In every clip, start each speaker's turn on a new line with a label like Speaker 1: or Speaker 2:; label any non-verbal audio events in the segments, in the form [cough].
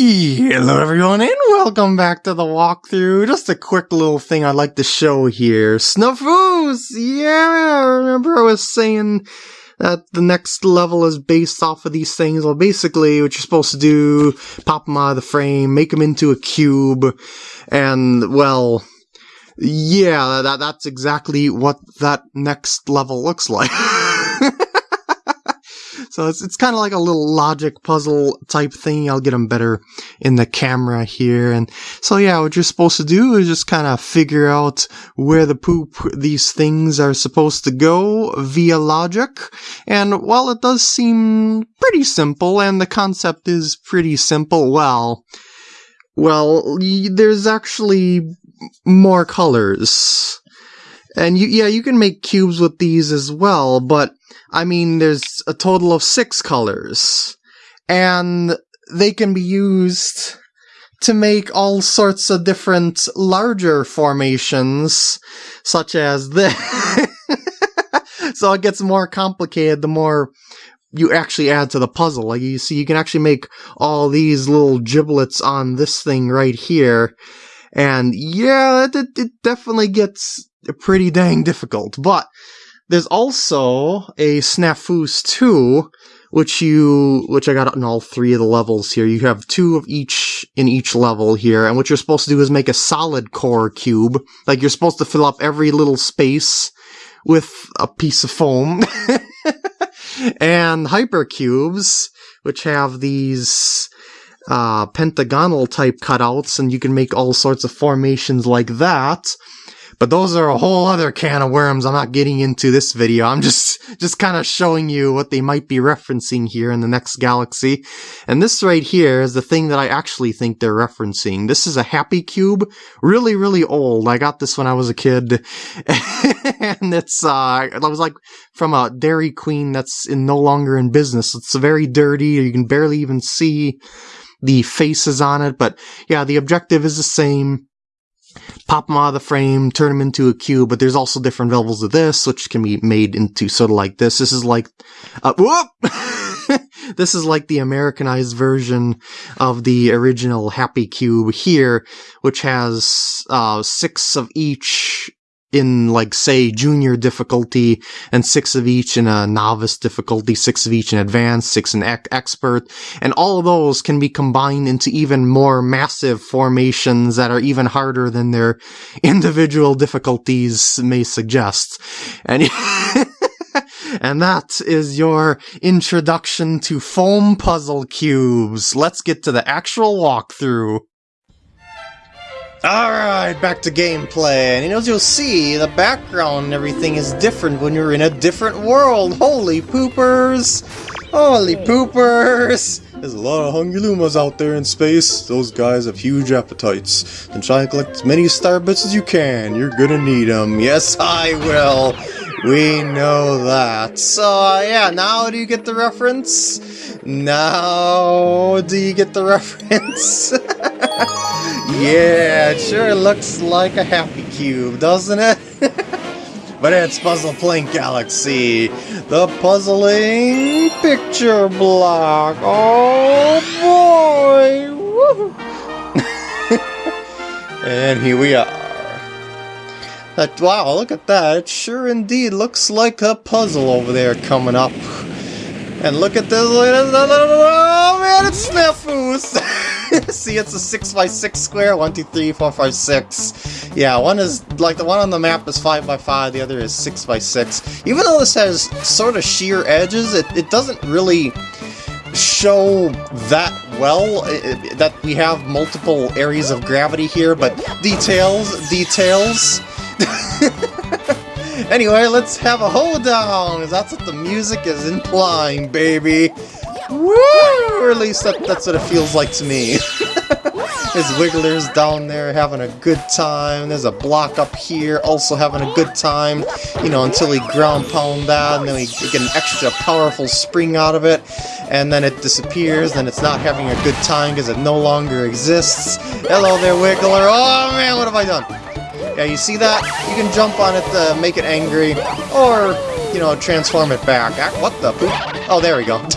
Speaker 1: Hello everyone and welcome back to the walkthrough. Just a quick little thing I'd like to show here. Snafooz! Yeah, remember I was saying that the next level is based off of these things. Well, basically what you're supposed to do, pop them out of the frame, make them into a cube, and, well, yeah, that, that's exactly what that next level looks like. [laughs] So it's, it's kind of like a little logic puzzle type thing. I'll get them better in the camera here. And so yeah, what you're supposed to do is just kind of figure out where the poop these things are supposed to go via logic. And while it does seem pretty simple and the concept is pretty simple, well, well, there's actually more colors. And you, yeah, you can make cubes with these as well, but I mean, there's a total of six colors, and they can be used to make all sorts of different larger formations, such as this. [laughs] so it gets more complicated the more you actually add to the puzzle. Like you see, you can actually make all these little giblets on this thing right here. And yeah, it, it definitely gets pretty dang difficult. But there's also a Snafooz 2, which you, which I got in all three of the levels here. You have two of each in each level here, and what you're supposed to do is make a solid core cube. Like you're supposed to fill up every little space with a piece of foam. [laughs] and hypercubes, which have these uh, pentagonal type cutouts, and you can make all sorts of formations like that. But those are a whole other can of worms I'm not getting into this video. I'm just, just kind of showing you what they might be referencing here in the next galaxy. And this right here is the thing that I actually think they're referencing. This is a Happy Cube. Really, really old. I got this when I was a kid. [laughs] and it's, uh, I was like from a Dairy Queen that's in no longer in business. It's very dirty. You can barely even see the faces on it. But yeah, the objective is the same pop them out of the frame, turn them into a cube, but there's also different levels of this, which can be made into sort of like this. This is like, uh, whoop! [laughs] this is like the Americanized version of the original Happy Cube here, which has uh, six of each in like say junior difficulty and six of each in a novice difficulty, six of each in advanced, six in ec expert, and all of those can be combined into even more massive formations that are even harder than their [laughs] individual difficulties may suggest. And [laughs] And that is your introduction to foam puzzle cubes. Let's get to the actual walkthrough. Alright, back to gameplay, and you know, as you'll see, the background and everything is different when you're in a different world! Holy poopers! Holy poopers! There's a lot of hungry lumas out there in space. Those guys have huge appetites. Then try and collect as many star bits as you can. You're gonna need them. Yes, I will. We know that. So, uh, yeah, now do you get the reference? Now do you get the [laughs] reference? [laughs] yeah, it sure looks like a Happy Cube, doesn't it? [laughs] but it's Puzzle Plank Galaxy, the puzzling picture block. Oh boy! and here we are. Wow, look at that. It sure indeed looks like a puzzle over there coming up. And look at this. Oh man, it's Snafooz! [laughs] See, it's a 6x6 square. 1, 2, 3, 4, 5, 6. Yeah, one is, like, the one on the map is 5x5, the other is 6x6. Even though this has sort of sheer edges, it, it doesn't really show that well that we have multiple areas of gravity here, but details, details. [laughs] anyway, let's have a hold down. That's what the music is implying, baby. Woo! Or at least that, that's what it feels like to me. [laughs] There's Wigglers down there having a good time. There's a block up here also having a good time. You know, until we ground pound that, and then we get an extra powerful spring out of it. And then it disappears, and it's not having a good time because it no longer exists. Hello there, Wiggler. Oh man, what have I done? Yeah, you see that? You can jump on it to make it angry, or, you know, transform it back. Ah, what the poop? Oh, there we go. [laughs]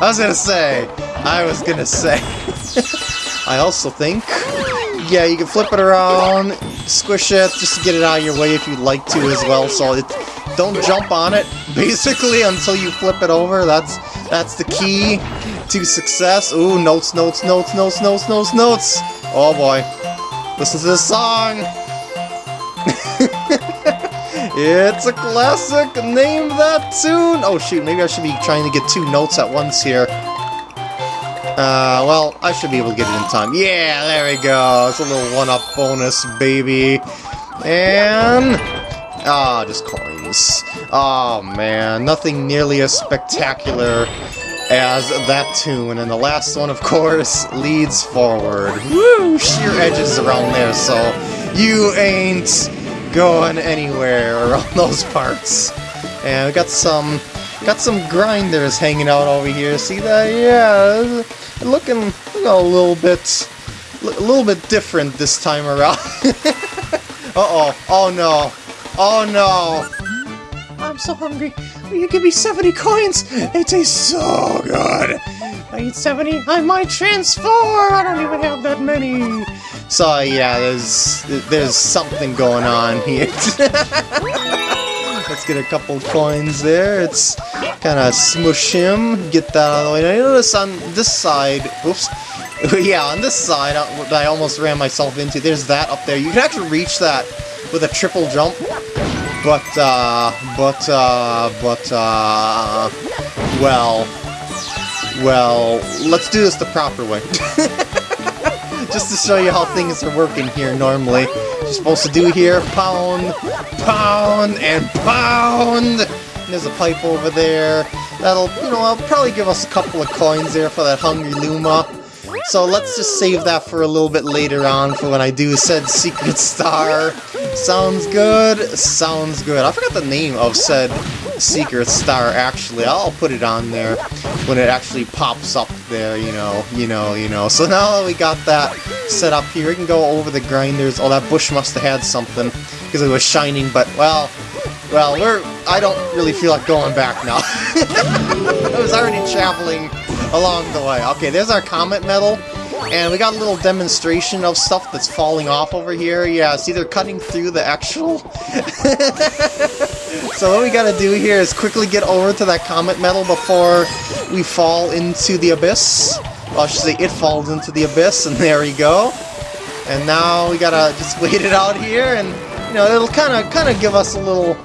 Speaker 1: I was gonna say, I was gonna say. [laughs] I also think, yeah, you can flip it around, squish it, just to get it out of your way if you'd like to as well. So it, don't jump on it, [laughs] basically, until you flip it over. That's that's the key to success. Ooh, notes, notes, notes, notes, notes, notes, notes. Oh boy. Listen to this song. It's a classic. Name that tune. Oh shoot, maybe I should be trying to get two notes at once here. Uh, well, I should be able to get it in time. Yeah, there we go. It's a little one-up bonus, baby. And... Ah, oh, just coins. Oh, man. Nothing nearly as spectacular as that tune. And the last one, of course, leads forward. Woo! Sheer edges around there, so you ain't going anywhere around [laughs] those parts. And we got some got some grinders hanging out over here. See that? Yeah, looking, a little bit a little bit different this time around. [laughs] Uh-oh. Oh no. Oh no. I'm so hungry. Will you give me 70 coins? They taste so good. I need 70. I might transform. I don't even have that many. So yeah, there's there's something going on here. [laughs] Let's get a couple coins there. It's kind of smush him. Get that out of the way. Now, you notice on this side, oops, [laughs] yeah, on this side uh, I almost ran myself into, there's that up there. You can actually reach that with a triple jump, but, uh, but, uh, but, uh, well, well, let's do this the proper way. [laughs] Just to show you how things are working here normally. You're supposed to do here, pound, pound, and pound! And there's a pipe over there. That'll, you know, I'll probably give us a couple of coins there for that Hungry Luma. So let's just save that for a little bit later on for when I do said Secret Star. Sounds good? Sounds good. I forgot the name of said Secret Star, actually. I'll put it on there when it actually pops up there, you know, you know, you know. So now that we got that set up here, we can go over the grinders. Oh, that bush must have had something because it was shining, but, well, well, we're... I don't really feel like going back now. [laughs] I was already traveling along the way. Okay, there's our Comet Medal. And we got a little demonstration of stuff that's falling off over here. Yeah, see they're cutting through the actual... [laughs] [laughs] so what we gotta do here is quickly get over to that Comet Medal before we fall into the abyss. Well, I should say it falls into the abyss, and [laughs] there we go. And now we gotta just wait it out here, and, you know, it'll kind of kind of give us a little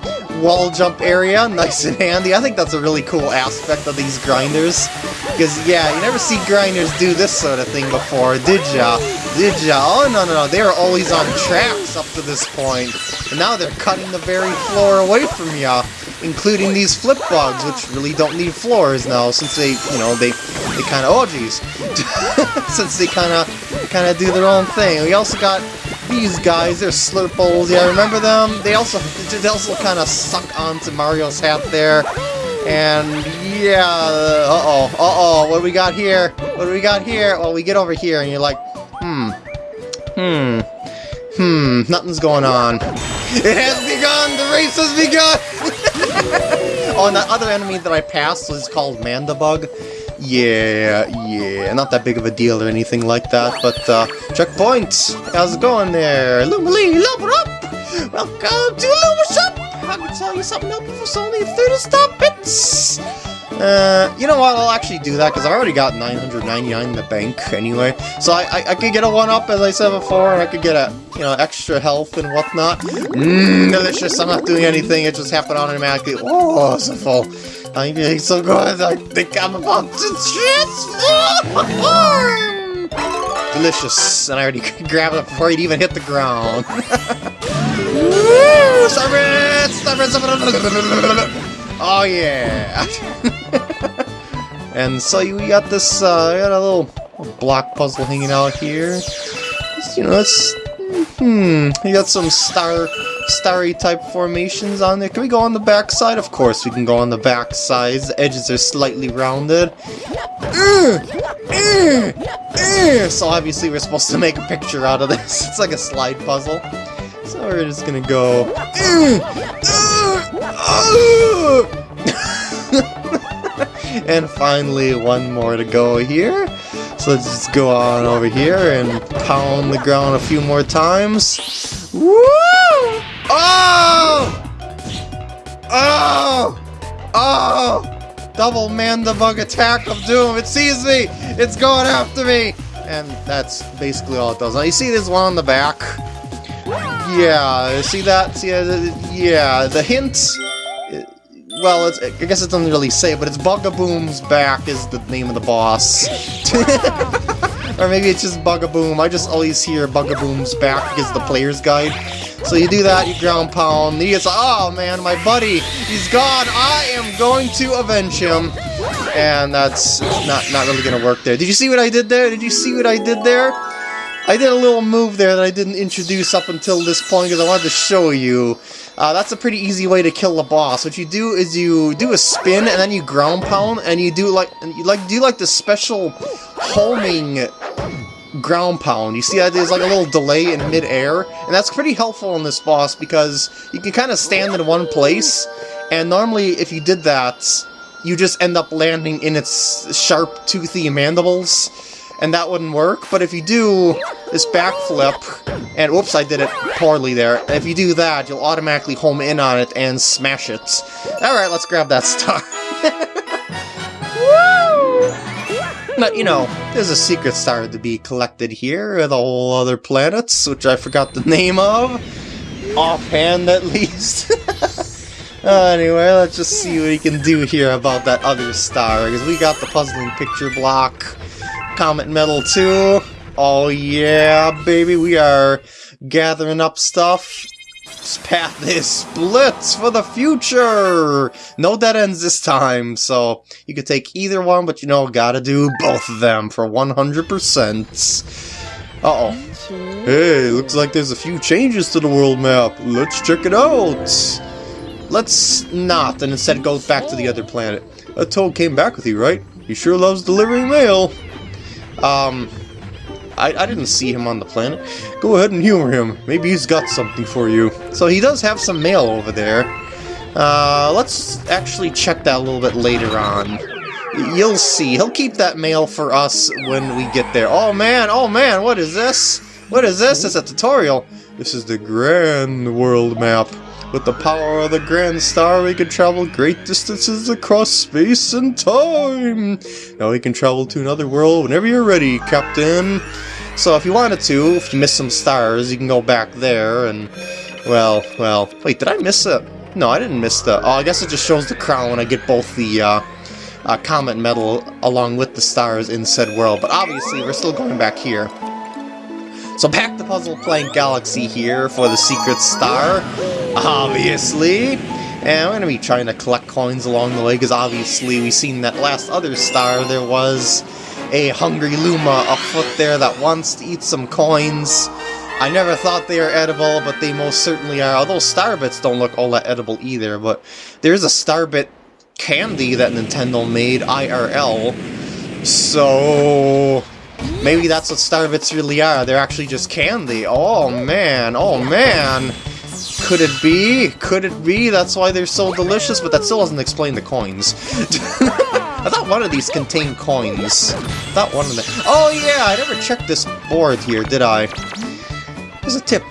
Speaker 1: wall jump area, nice and handy. I think that's a really cool aspect of these grinders. Because, yeah, you never see grinders do this sort of thing before, did ya? Did ya? Oh, no, no, no, they were always on tracks up to this point. And now they're cutting the very floor away from ya, including these flip bugs, which really don't need floors now, since they, you know, they, they kind of, oh, geez. [laughs] since they kind of, kind of do their own thing. We also got these guys, they're Slurples, yeah, remember them? They also they also kind of suck onto Mario's hat there. And yeah, uh-oh, uh-oh, what do we got here? What do we got here? Well, we get over here and you're like, hmm, hmm, nothing's going on. It has begun! The race has begun! [laughs] oh, and that other enemy that I passed was called Mandibug. Yeah, yeah, not that big of a deal or anything like that, but, uh, checkpoint! How's it going there? Lumalee, level up! Welcome to Luma Shop! I can tell you something helpful for only 30 star bits! Uh, you know what, I'll actually do that, because I already got 999 in the bank anyway. So I, I, I could get a 1-up, as I said before, and I could get a, you know, extra health and whatnot. Mmm, delicious, I'm not doing anything, it just happened automatically. Oh, so full. I'm feeling so good, I think I'm about to transform! [laughs] Delicious, and I already [laughs] grabbed it before it even hit the ground. [laughs] It! Oh yeah! [laughs] and so we got this, uh, got a little block puzzle hanging out here. Just, you know, it's, hmm, you got some star starry type formations on there. Can we go on the back side? Of course we can go on the back sides. The edges are slightly rounded. Uh, uh, uh. so obviously we're supposed to make a picture out of this. [laughs] It's like a slide puzzle. So we're just gonna go... [laughs] and finally, one more to go here. So let's just go on over here and pound the ground a few more times. Woo! Oh! Oh! Oh! Double Mandibug attack of doom. It sees me! It's going after me! And that's basically all it does. Now you see this one on the back? Yeah, see that? See, uh, yeah, the hint well, I guess it doesn't really say, but it's Bugaboom's back is the name of the boss. [laughs] or maybe it's just Bugaboom. I just always hear Bugaboom's back because the player's guide. So you do that, you ground pound, he gets, oh man, my buddy, he's gone, I am going to avenge him. And that's not, not really gonna work there. Did you see what I did there? Did you see what I did there? I did a little move there that I didn't introduce up until this point because I wanted to show you. Uh, that's a pretty easy way to kill the boss. What you do is you do a spin and then you ground pound and you do like you like do like the special homing ground pound. You see that there's like a little delay in mid-air, and that's pretty helpful on this boss because you can kind of stand in one place, and normally if you did that, you just end up landing in its sharp, toothy mandibles and that wouldn't work. But if you do this backflip, and whoops, I did it poorly there. If you do that, you'll automatically home in on it and smash it. Alright, let's grab that star. [laughs] But, you know, there's a secret star to be collected here with all other planets, which I forgot the name of. Offhand, at least. [laughs] anyway, let's just see what we can do here about that other star, because we got the puzzling picture block. Comet Medal 2. Oh yeah, baby, we are gathering up stuff. This path is split for the future! No dead ends this time, so you could take either one, but you know, gotta do both of them for 100%. Uh-oh. Hey, looks like there's a few changes to the world map. Let's check it out! Let's not, and instead go back to the other planet. A toad came back with you, right? He sure loves delivering mail. Um, I, I didn't see him on the planet. Go ahead and humor him. Maybe he's got something for you. So he does have some mail over there. Uh, let's actually check that a little bit later on. You'll see. He'll keep that mail for us when we get there. Oh man, oh man, what is this? What is this? It's a tutorial. This is the Grand World Map. With the power of the Grand Star, we can travel great distances across space and time! Now we can travel to another world whenever you're ready, Captain! So if you wanted to, if you missed some stars, you can go back there and... Well, well... Wait, did I miss it? No, I didn't miss the... Oh, I guess it just shows the crown when I get both the, uh, uh, Comet Medal along with the stars in said world. But obviously, we're still going back here. So back to Puzzle Plank Galaxy here for the Secret Star, obviously. And we're going to be trying to collect coins along the way, because obviously we've seen that last other star there was a hungry Luma afoot there that wants to eat some coins. I never thought they were edible, but they most certainly are. Although Starbits don't look all that edible either, but there's a Starbit candy that Nintendo made IRL. So Maybe that's what Starbits really are. They're actually just candy. Oh, man. Oh, man. Could it be? Could it be? That's why they're so delicious, but that still doesn't explain the coins. [laughs] I thought one of these contained coins. I thought one of them... Oh, yeah, I never checked this board here, did I? Here's a tip.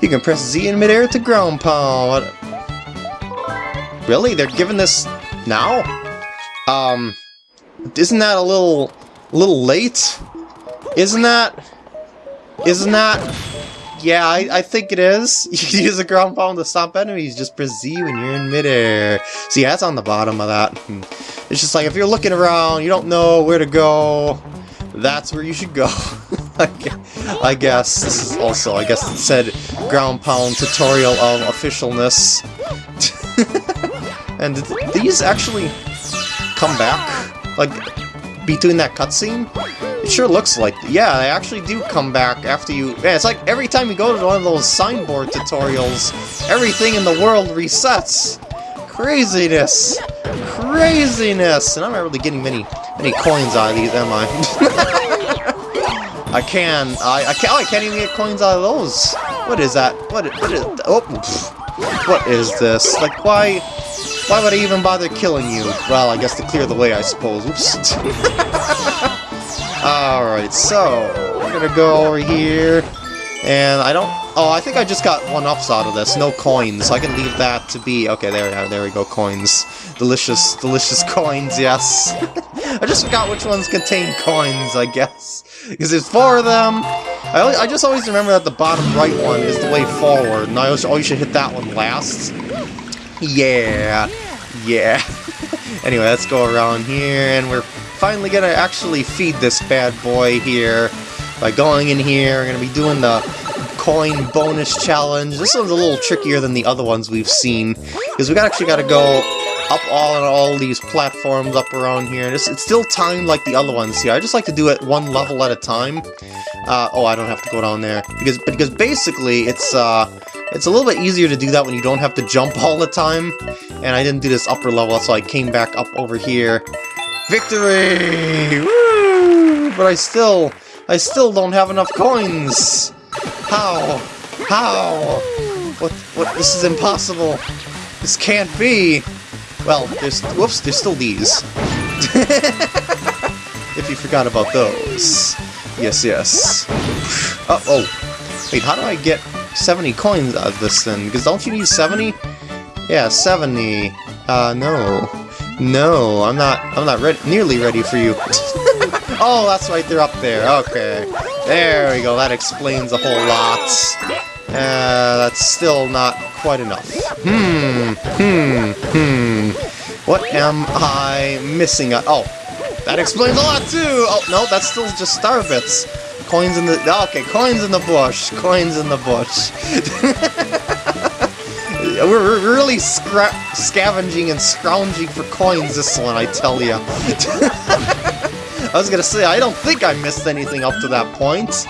Speaker 1: You can press Z in midair to ground pound. Really? They're giving this now? Um, isn't that a little, little late? Isn't that... Isn't that... Yeah, I, I think it is. [laughs] You can use a ground pound to stomp enemies, just press Z when you're in midair. See, that's on the bottom of that. Hmm. It's just like, if you're looking around, you don't know where to go, that's where you should go. [laughs] I guess. This is also, I guess it said ground pound tutorial of officialness. [laughs] and these actually come back? Like, between that cutscene? It sure looks like... Yeah, they actually do come back after you... Yeah, it's like every time you go to one of those signboard tutorials, everything in the world resets. Craziness. Craziness. And I'm not really getting many many coins out of these, am I? [laughs] I can. I, I, can, oh, I can't even get coins out of those. What is that? What, what is... Oh, what is this? Like, why... Why would I even bother killing you? Well, I guess to clear the way, I suppose. Oops. [laughs] Alright, so, we're gonna go over here, and I don't... Oh, I think I just got one-ups out of this. No coins, so I can leave that to be... Okay, there we are. There we go, coins. Delicious, delicious [laughs] coins, yes. [laughs] I just forgot which ones contain coins, I guess. Because there's four of them. I, I just always remember that the bottom right one is the way forward, and I always, always should hit that one last. Yeah. Yeah. [laughs] anyway, let's go around here, and we're finally gonna actually feed this bad boy here by going in here. We're gonna be doing the coin bonus challenge. This one's a little trickier than the other ones we've seen, because we actually gotta go up all and all these platforms up around here. It's, it's still timed like the other ones here. I just like to do it one level at a time. Uh, oh, I don't have to go down there. Because because basically, it's uh, it's a little bit easier to do that when you don't have to jump [laughs] all the time. And I didn't do this upper level, so I came back up over here. Victory! Woo! But I still, I still don't have enough coins! How? How? What, what, this is impossible! This can't be! Well, there's, whoops, there's still these. [laughs] if you forgot about those. Yes, yes. Oh, oh. Wait, how do I get 70 coins out of this then? Because don't you need 70? Yeah, 70. Uh, no. No, I'm not, I'm not re nearly ready for you. [laughs] oh, that's right, they're up there. Okay. There we go, that explains a whole lot. Uh, that's still not quite enough. Hmm, hmm, hmm. What am I missing? Oh, that explains a lot too! Oh, no, that's still just star bits. Coins in the... Okay, coins in the bush. Coins in the bush. [laughs] We're really scavenging and scrounging for coins this one, I tell ya. [laughs] I was gonna say, I don't think I missed anything up to that point.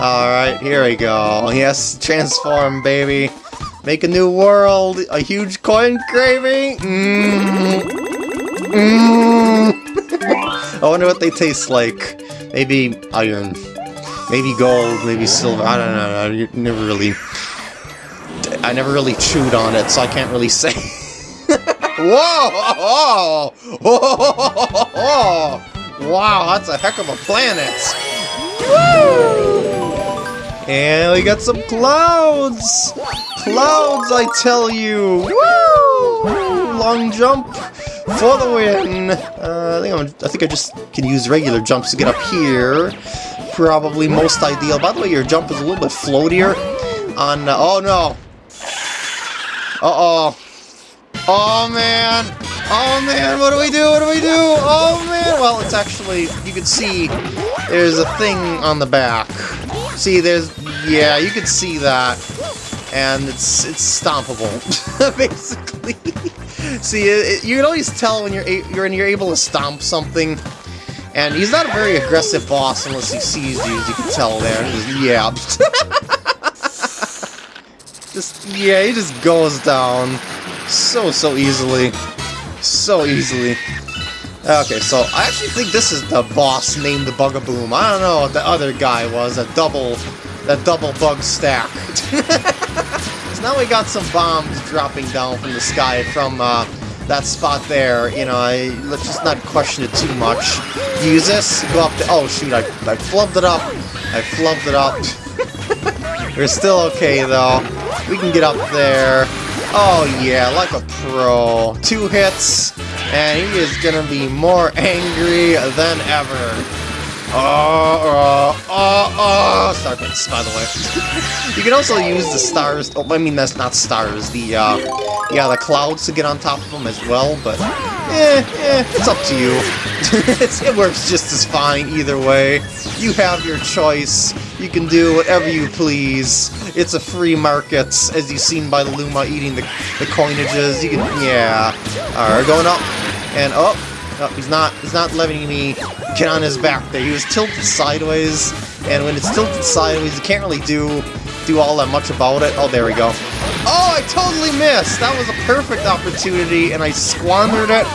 Speaker 1: Alright, here we go. Yes, transform, baby. Make a new world. A huge coin craving. Mm. Mm. I wonder what they taste like. Maybe iron. Maybe gold. Maybe silver. I don't know. I never really... I never really chewed on it, so I can't really say. [laughs] Whoa! [laughs] Whoa! Wow, that's a heck of a planet! Woo! And we got some clouds! Clouds, I tell you! Woo! Long jump for the win! Uh, I, think I'm, I think I just can use regular jumps to get up here. Probably most ideal. By the way, your jump is a little bit floatier on... Uh, oh, no! Uh-oh. Oh, man! Oh, man, what do we do? What do we do? Oh, man! Well, it's actually... You can see there's a thing on the back. See, there's... Yeah, you can see that. And it's it's stompable, [laughs] basically. see, it, you can always tell when you're you're you're able to stomp something. And he's not a very aggressive boss unless he sees you, as you can tell there. Just, yeah. [laughs] just, yeah, he just goes down so, so easily. So easily. Okay, so I actually think this is the boss named the Bugaboom. I don't know what the other guy was, a double, that double bug stack. [laughs] so now we got some bombs dropping down from the sky from uh, that spot there. You know, I, let's just not question it too much. Use this, go up to, oh shoot, I, I flubbed it up. I flubbed it up. [laughs] We're still okay though. We can get up there. Oh yeah, like a pro. Two hits, and he is gonna be more angry than ever. Oh, oh, oh, oh, Starbits, by the way. you can also use the stars, oh, I mean, that's not stars, the, uh, yeah, the clouds to get on top of them as well, but, eh, eh, it's up to you. [laughs] it works just as fine either way. You have your choice. You can do whatever you please. It's a free market, as you've seen by Luma eating the, the coinages. You can, yeah. Alright, going up, and up. Oh, he's not, he's not letting me get on his back there. He was tilted sideways, and when it's tilted sideways, you can't really do, do all that much about it. Oh, there we go. Oh, I totally missed! That was a perfect opportunity, and I squandered it.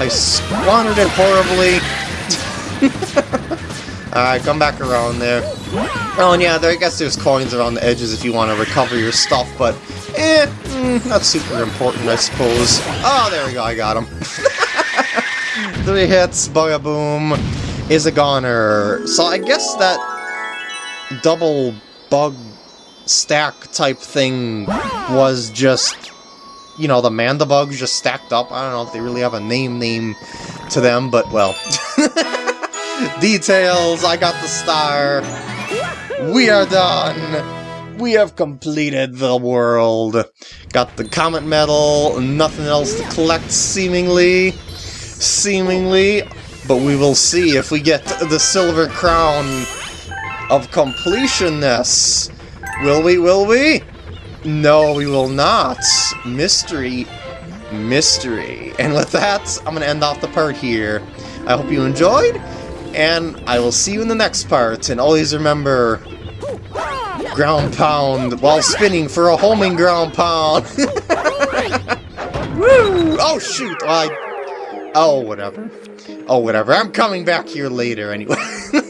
Speaker 1: I squandered it horribly. [laughs] Alright, come back around there. Oh, and yeah, there, I guess there's coins around the edges if you want to recover your stuff, but Eh, mm, not super important, I suppose. Oh, there we go, I got him. [laughs] Three hits, boom, is a goner. So I guess that double bug stack type thing was just, you know, the Mandibugs just stacked up. I don't know if they really have a name name to them, but well. [laughs] Details, I got the star. We are done. We have completed the world. Got the Comet Medal, nothing else to collect, seemingly. Seemingly. But we will see if we get the Silver Crown of Completionness. Will we, will we? No, we will not. Mystery. Mystery. And with that, I'm going to end off the part here. I hope you enjoyed, and I will see you in the next part. And always remember, ground pound while spinning for a homing ground pound. [laughs] Woo! Oh, shoot! I... Oh, whatever. Oh, whatever. I'm coming back here later anyway. [laughs]